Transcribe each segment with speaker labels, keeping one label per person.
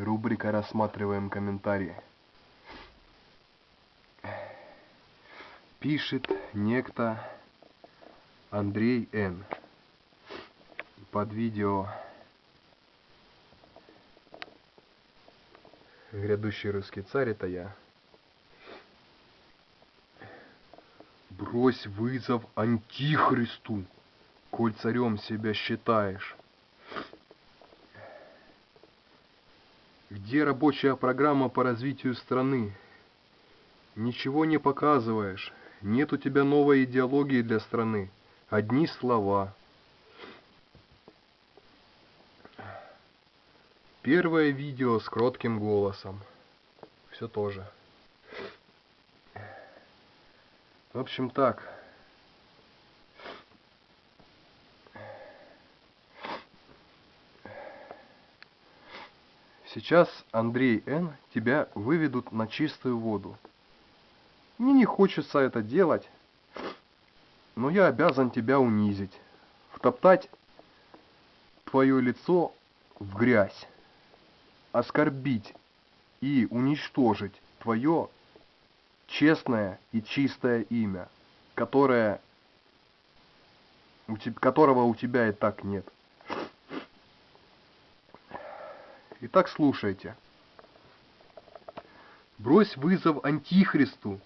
Speaker 1: Рубрика «Рассматриваем комментарии». Пишет некто Андрей Н. Под видео «Грядущий русский царь» это я. Брось вызов Антихристу, коль царем себя считаешь. Где рабочая программа по развитию страны? Ничего не показываешь. Нет у тебя новой идеологии для страны. Одни слова. Первое видео с кротким голосом. Все тоже. В общем так. Сейчас, Андрей Н., тебя выведут на чистую воду. Мне не хочется это делать, но я обязан тебя унизить, втоптать твое лицо в грязь, оскорбить и уничтожить твое честное и чистое имя, которое, которого у тебя и так нет. Итак, слушайте. Брось вызов антихристу,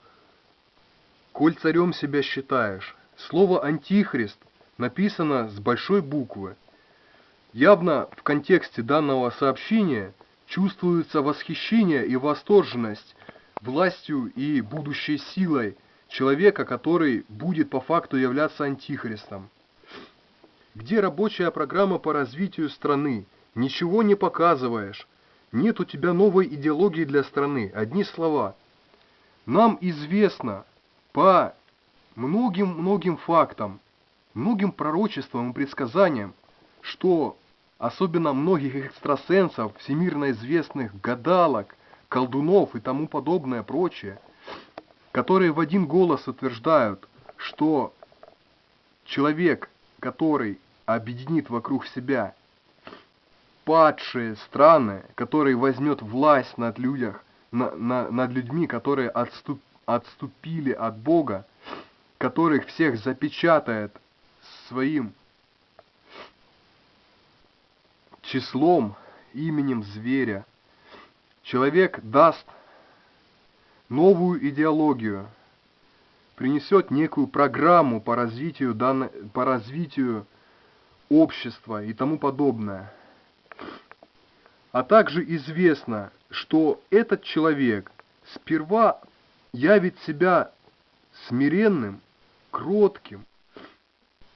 Speaker 1: коль царем себя считаешь. Слово «антихрист» написано с большой буквы. Явно в контексте данного сообщения чувствуется восхищение и восторженность властью и будущей силой человека, который будет по факту являться антихристом. Где рабочая программа по развитию страны? Ничего не показываешь. Нет у тебя новой идеологии для страны. Одни слова. Нам известно по многим-многим фактам, многим пророчествам и предсказаниям, что особенно многих экстрасенсов, всемирно известных гадалок, колдунов и тому подобное прочее, которые в один голос утверждают, что человек, который объединит вокруг себя падшие страны, который возьмет власть над людях, на, на, над людьми, которые отступ, отступили от Бога, которых всех запечатает своим числом, именем зверя. Человек даст новую идеологию, принесет некую программу по развитию, по развитию общества и тому подобное. А также известно, что этот человек сперва явит себя смиренным, кротким,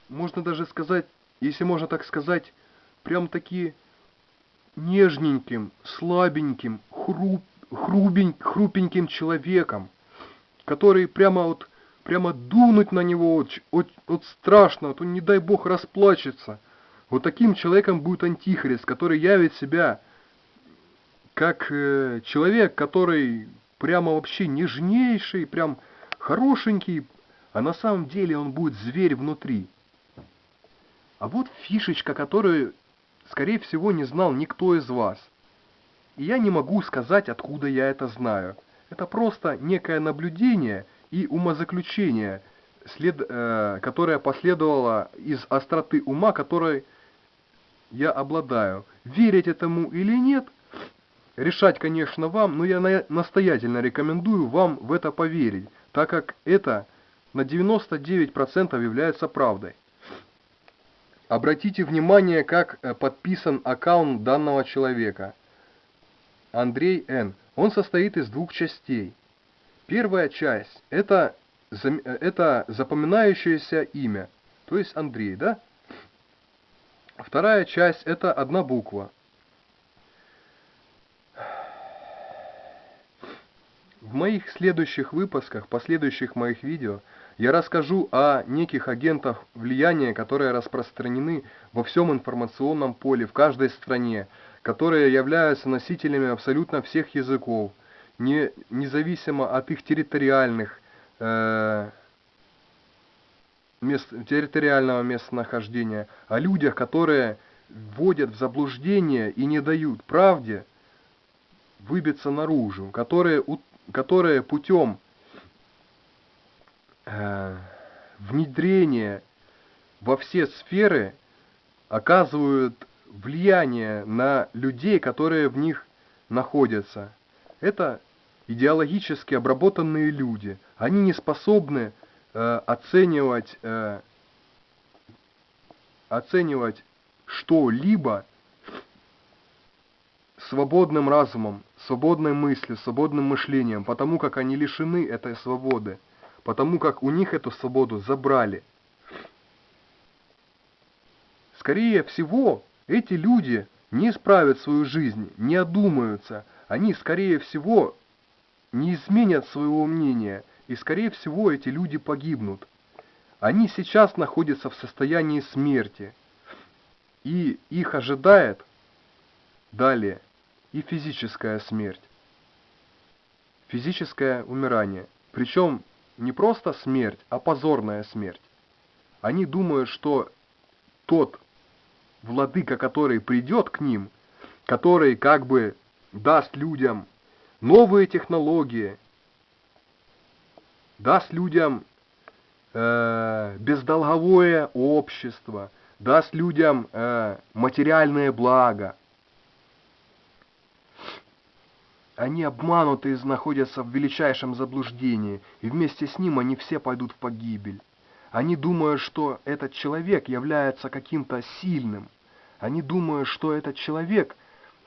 Speaker 1: можно даже сказать, если можно так сказать, прям таки нежненьким, слабеньким, хруп, хрубень, хрупеньким человеком, который прямо вот, прямо дунуть на него вот, вот, вот страшно, вот он, не дай бог, расплачется. Вот таким человеком будет антихрист, который явит себя как э, человек, который прямо вообще нежнейший, прям хорошенький, а на самом деле он будет зверь внутри. А вот фишечка, которую, скорее всего, не знал никто из вас. И я не могу сказать, откуда я это знаю. Это просто некое наблюдение и умозаключение, след, э, которое последовало из остроты ума, которой я обладаю. Верить этому или нет – Решать, конечно, вам, но я настоятельно рекомендую вам в это поверить, так как это на 99% является правдой. Обратите внимание, как э, подписан аккаунт данного человека. Андрей Н. Он состоит из двух частей. Первая часть это, э, это запоминающееся имя, то есть Андрей, да? Вторая часть это одна буква. В моих следующих выпусках, последующих моих видео, я расскажу о неких агентах влияния, которые распространены во всем информационном поле, в каждой стране, которые являются носителями абсолютно всех языков, не, независимо от их территориальных, э, мест, территориального местонахождения, о людях, которые вводят в заблуждение и не дают правде выбиться наружу, которые, которые путем э, внедрения во все сферы оказывают влияние на людей, которые в них находятся. Это идеологически обработанные люди. Они не способны э, оценивать, э, оценивать что-либо свободным разумом, свободной мыслью, свободным мышлением, потому как они лишены этой свободы, потому как у них эту свободу забрали. Скорее всего, эти люди не исправят свою жизнь, не одумаются, они, скорее всего, не изменят своего мнения, и, скорее всего, эти люди погибнут. Они сейчас находятся в состоянии смерти, и их ожидает далее и физическая смерть, физическое умирание. Причем не просто смерть, а позорная смерть. Они думают, что тот владыка, который придет к ним, который как бы даст людям новые технологии, даст людям э, бездолговое общество, даст людям э, материальное благо. Они обмануты и находятся в величайшем заблуждении, и вместе с ним они все пойдут в погибель. Они думают, что этот человек является каким-то сильным. Они думают, что этот человек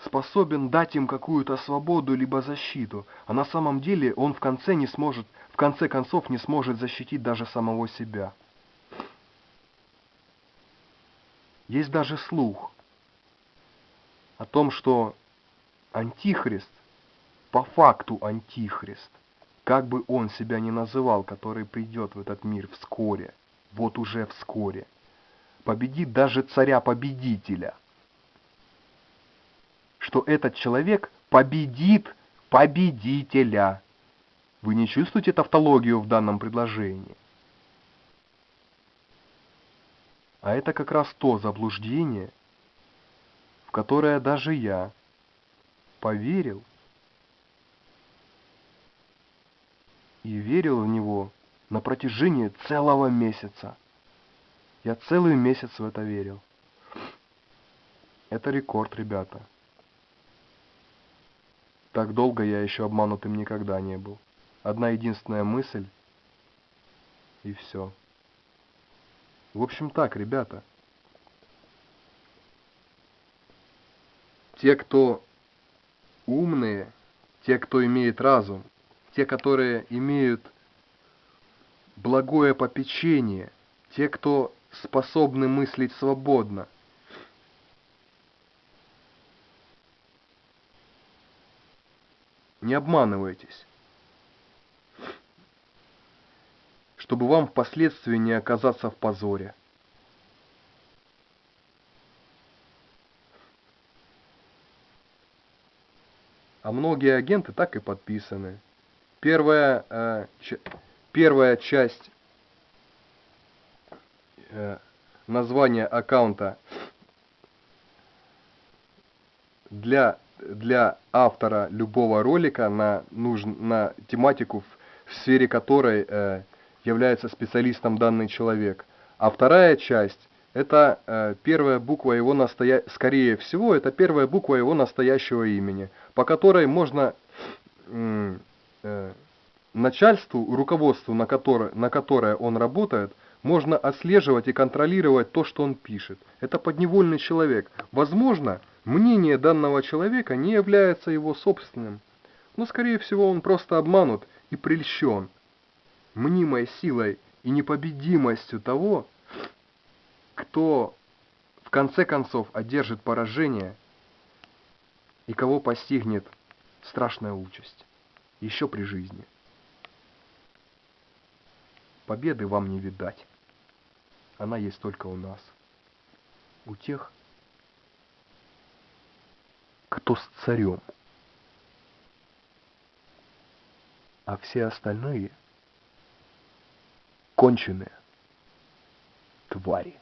Speaker 1: способен дать им какую-то свободу либо защиту, а на самом деле он в конце не сможет, в конце концов не сможет защитить даже самого себя. Есть даже слух о том, что Антихрист, по факту Антихрист, как бы он себя ни называл, который придет в этот мир вскоре, вот уже вскоре, победит даже царя-победителя – что этот человек победит победителя. Вы не чувствуете тавтологию в данном предложении? А это как раз то заблуждение, в которое даже я поверил и верил в него на протяжении целого месяца. Я целый месяц в это верил. Это рекорд, ребята. Так долго я еще обманутым никогда не был. Одна единственная мысль, и все. В общем так, ребята. Те, кто умные, те, кто имеет разум, те, которые имеют благое попечение, те, кто способны мыслить свободно, Не обманывайтесь. Чтобы вам впоследствии не оказаться в позоре. А многие агенты так и подписаны. Первая, э, первая часть э, названия аккаунта для для автора любого ролика на, нужн, на тематику, в, в сфере которой э, является специалистом данный человек. А вторая часть это э, первая буква его настоя... скорее всего, это первая буква его настоящего имени, по которой можно начальству, руководству, на которое, на которое он работает, можно отслеживать и контролировать то, что он пишет. Это подневольный человек. Возможно, Мнение данного человека не является его собственным, но, скорее всего, он просто обманут и прельщен мнимой силой и непобедимостью того, кто в конце концов одержит поражение и кого постигнет страшная участь, еще при жизни. Победы вам не видать. Она есть только у нас. У тех, кто с царем. А все остальные конченые твари.